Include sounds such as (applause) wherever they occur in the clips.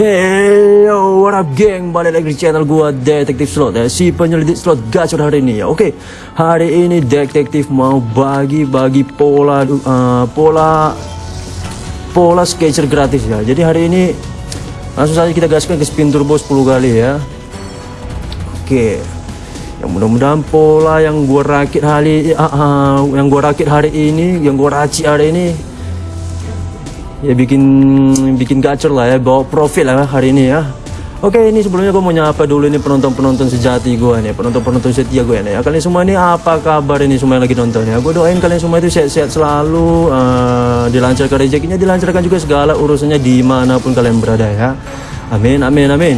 Hey, yo, what up geng? Balik lagi di channel gua Detektif Slot ya. Si penyelidik slot gacor hari ini ya. Oke, hari ini detektif mau bagi-bagi pola uh, Pola Pola sketcher gratis ya. Jadi hari ini Langsung saja kita gaskan ke spin turbo 10 kali ya. Oke yang mudah-mudahan pola yang gua rakit hari uh, uh, yang gua rakit hari ini yang gua racik hari ini ya bikin bikin gacor lah ya bawa profit lah hari ini ya. Oke ini sebelumnya gue mau nyapa dulu ini penonton-penonton sejati gue nih Penonton-penonton setia gue nih. Ya Kalian semua ini apa kabar ini semua yang lagi nonton ya? Gue doain kalian semua itu sehat-sehat selalu uh, Dilancarkan rezekinya Dilancarkan juga segala urusannya di mana pun kalian berada ya. Amin amin amin.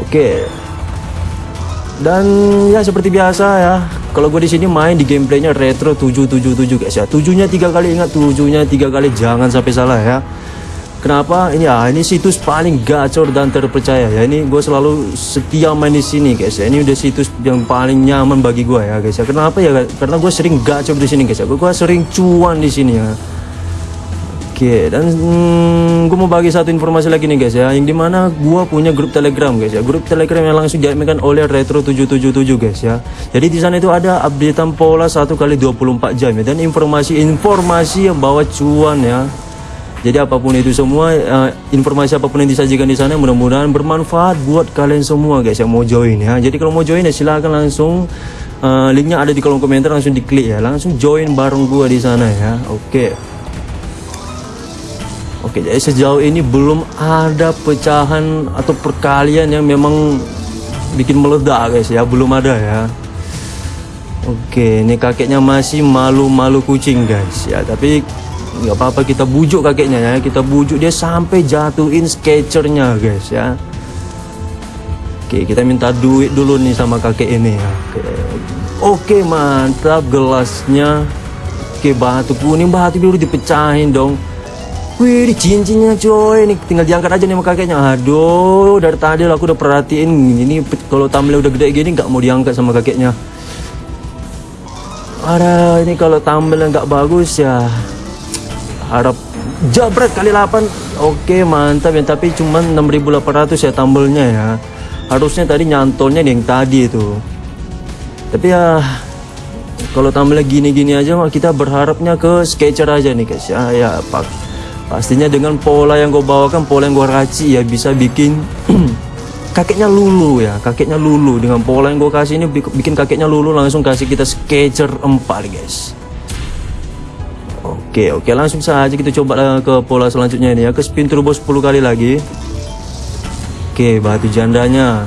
Oke. Dan ya seperti biasa ya kalau gue di sini main di gameplaynya retro 777 guys ya. Tujuhnya tiga kali ingat tujuhnya tiga kali jangan sampai salah ya. Kenapa? Ini ya ini situs paling gacor dan terpercaya ya. Ini gue selalu setia main di sini guys ya. Ini udah situs yang paling nyaman bagi gue ya guys ya. Kenapa ya? Karena gue sering gacor di sini guys ya. Gue sering cuan di sini ya. Oke, dan hmm, gue mau bagi satu informasi lagi nih guys ya, yang di mana gue punya grup telegram guys ya, grup telegram yang langsung diadminkan oleh Retro 777 guys ya. Jadi di sana itu ada updatean pola satu kali 24 jam ya, dan informasi-informasi yang bawa cuan ya. Jadi apa pun itu semua, uh, informasi apa pun yang disajikan di sana mudah-mudahan bermanfaat buat kalian semua guys yang mau join ya. Jadi kalau mau join ya silahkan langsung uh, linknya ada di kolom komentar langsung diklik ya, langsung join bareng gue di sana ya. Oke. Okay. Oke, jadi sejauh ini belum ada pecahan atau perkalian yang memang bikin meledak guys ya, belum ada ya. Oke, ini kakeknya masih malu-malu kucing guys ya, tapi nggak apa-apa kita bujuk kakeknya ya, kita bujuk dia sampai jatuhin sketchernya guys ya. Oke, kita minta duit dulu nih sama kakek ini ya. Oke, Oke mantap gelasnya. Oke, batu kuning batu biru dipecahin dong. Wih, cincinnya coy, ini tinggal diangkat aja nih sama kakeknya. Aduh, dari tadi aku udah perhatiin ini kalau tampilnya udah gede gini nggak mau diangkat sama kakeknya. Ada ini kalau tampilnya nggak bagus ya harap jabret kali 8. Oke, mantap ya, tapi cuman 6800 ya tambelnya ya. Harusnya tadi nyantolnya yang tadi itu. Tapi ya kalau tampilnya gini-gini aja kita berharapnya ke sketcher aja nih guys ya. Ya, Pak pastinya dengan pola yang gue bawakan pola yang gue raci ya bisa bikin (clears throat) kakeknya lulu ya kakeknya lulu. Dengan pola yang gue kasih ini bikin kakeknya lulu langsung kasih kita sketcher 4 guys. Oke oke langsung saja kita coba ke pola selanjutnya ini ya. Ke spin turbo 10 kali lagi. Oke batu jandanya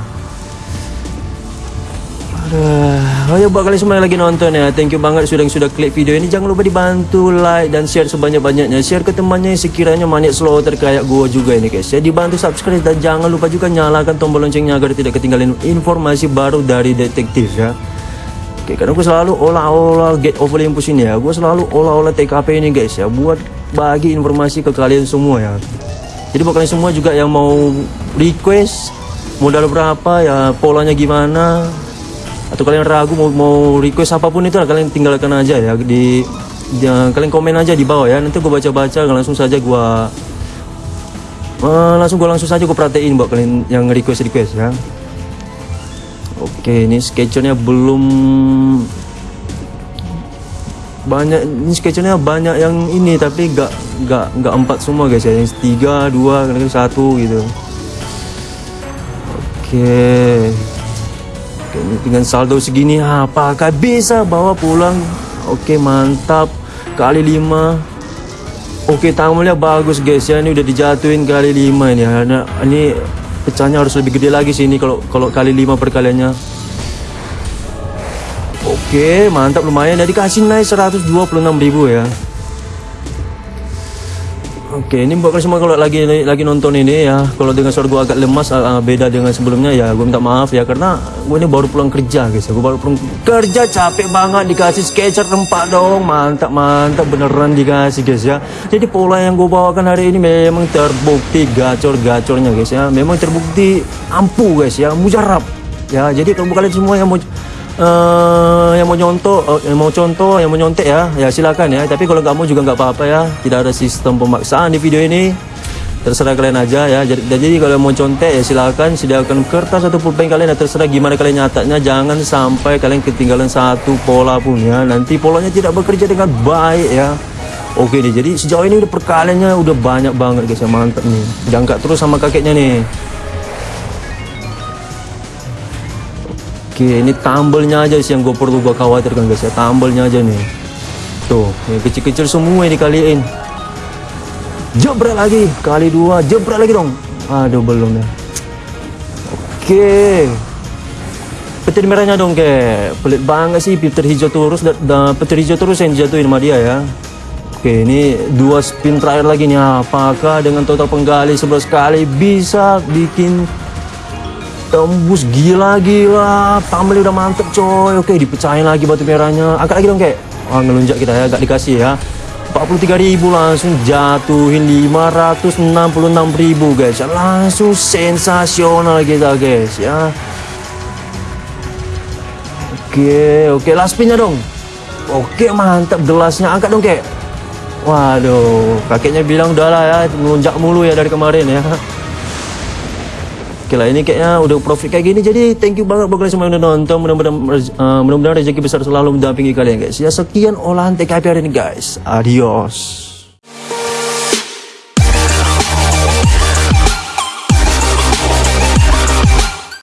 Aduh, oh ya buat kalian semua yang lagi nonton ya Thank you banget sudah sudah klik video ini. Jangan lupa dibantu like dan share sebanyak-banyaknya. Share ke temannya yang sekiranya maniak slotter kayak gue juga ini guys. Ya Dibantu subscribe dan jangan lupa juga nyalakan tombol loncengnya Agar tidak ketinggalan informasi baru dari detektif ya. Oke karena gue selalu olah-olah get over Olympus ini ya. Gue selalu olah-olah TKP ini guys ya. Buat bagi informasi ke kalian semua ya. Jadi buat kalian semua juga yang mau request Modal berapa ya polanya gimana atau kalian ragu mau, mau request apa pun itu kalian tinggalkan aja ya di ya, kalian komen aja di bawah ya. Nanti gue baca-baca langsung saja gue uh, langsung gue langsung saja gue perhatiin buat kalian yang request request ya. Oke ini sketchernya belum banyak ini sketchernya banyak yang ini tapi gak gak gak empat semua guys ya. Yang tiga dua kadang satu gitu. Oke dengan saldo segini apakah bisa bawa pulang? Oke mantap. Kali 5 oke tamunya bagus guys. Ya ini udah dijatuhin kali 5 ini. Karena ini pecahnya harus lebih gede lagi sih ini kalau kalau kali 5 perkaliannya. Oke mantap. Lumayan. Jadi kasih naik 126.000 ya Oke, ini buat semua kalau lagi lagi nonton ini ya, kalau dengan suara gue agak lemas uh, beda dengan sebelumnya ya, gue minta maaf ya karena gue ini baru pulang kerja guys, ya. gue baru pulang kerja capek banget dikasih sketcher rempah dong, mantap mantap beneran dikasih guys ya. Jadi pola yang gue bawakan hari ini memang terbukti gacor-gacornya guys ya, memang terbukti ampuh guys ya, mujarab ya. Jadi kalau kalian semua yang mau uh, yang mau nyontoh, uh, yang mau contoh, yang mau nyontek ya, ya silakan ya. Tapi kalau mau juga nggak apa-apa ya. Tidak ada sistem pemaksaan di video ini. terserah kalian aja ya. Jadi, jadi kalau mau contek ya silakan sediakan kertas atau pulpen kalian ya. Terserah gimana kalian nyatanya jangan sampai kalian ketinggalan satu pola pun ya. Nanti polanya tidak bekerja dengan baik ya. Oke nih jadi sejauh ini udah perkaliannya udah banyak banget guys ya mantap nih. Jangka terus sama kakeknya nih oke ini tambelnya aja sih yang gue perlu gue khawatirkan guys ya. Tambelnya aja nih. Tuh yang kecil-kecil semua ini dikaliin jebret lagi kali dua. Jebret lagi dong. Aduh belum ya oke. Petir merahnya dong ke. Pelit banget sih petir hijau terus. Dan da, petir hijau terus yang jatuhin sama dia ya. Oke ini dua spin terakhir lagi nih. Apakah dengan total penggali 11 kali bisa bikin tembus gila-gila tampil udah mantep coy. Oke dipecahin lagi batu merahnya. Angkat lagi dong kek. Wah ngelunjak kita ya gak dikasih ya. 43.000 langsung jatuhin 566.000 guys. Ya, langsung sensasional kita guys ya. Oke oke. Last spinnya dong. Oke mantap gelasnya. Angkat dong kek. Waduh kakeknya bilang udah lah ya melunjak mulu ya dari kemarin ya Oke lah ini kayaknya udah profit kayak gini. Jadi thank you banget buat kalian semua yang udah nonton. Mudah-mudahan uh, mudah-mudahan rezeki besar selalu mendampingi kalian guys. Ya sekian olahan TKP hari ini guys. Adios